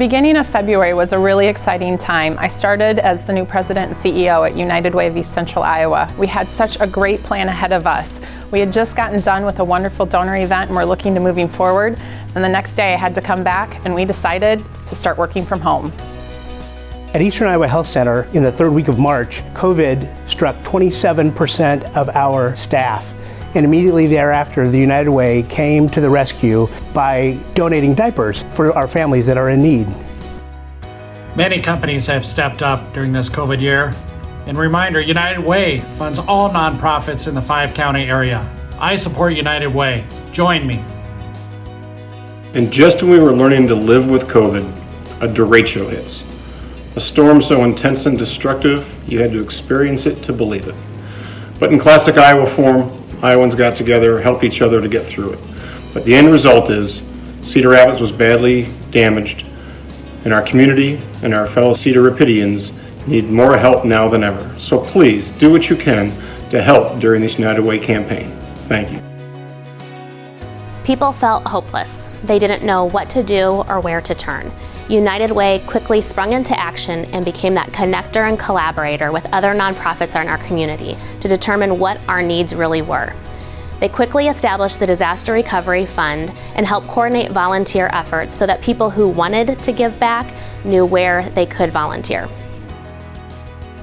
beginning of February was a really exciting time. I started as the new president and CEO at United Way of East Central Iowa. We had such a great plan ahead of us. We had just gotten done with a wonderful donor event and we're looking to moving forward. And the next day I had to come back and we decided to start working from home. At Eastern Iowa Health Center in the third week of March, COVID struck 27% of our staff. And immediately thereafter, the United Way came to the rescue by donating diapers for our families that are in need. Many companies have stepped up during this COVID year. And reminder, United Way funds all nonprofits in the five county area. I support United Way. Join me. And just when we were learning to live with COVID, a derecho hits. A storm so intense and destructive, you had to experience it to believe it. But in classic Iowa form, Iowans got together, helped each other to get through it. But the end result is Cedar Rapids was badly damaged, and our community and our fellow Cedar Rapidians need more help now than ever. So please do what you can to help during this United Way campaign. Thank you. People felt hopeless. They didn't know what to do or where to turn. United Way quickly sprung into action and became that connector and collaborator with other nonprofits in our community to determine what our needs really were. They quickly established the Disaster Recovery Fund and helped coordinate volunteer efforts so that people who wanted to give back knew where they could volunteer.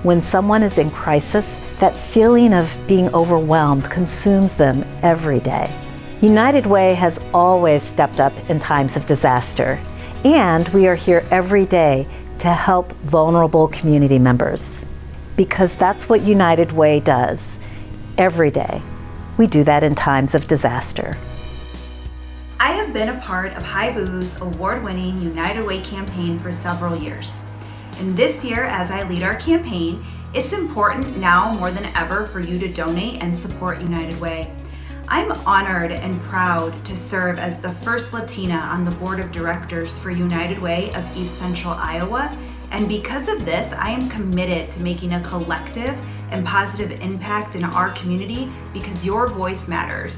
When someone is in crisis, that feeling of being overwhelmed consumes them every day. United Way has always stepped up in times of disaster and we are here every day to help vulnerable community members because that's what United Way does every day. We do that in times of disaster. I have been a part of HIBU's award-winning United Way campaign for several years. And this year, as I lead our campaign, it's important now more than ever for you to donate and support United Way. I'm honored and proud to serve as the first Latina on the board of directors for United Way of East Central Iowa. And because of this, I am committed to making a collective and positive impact in our community because your voice matters.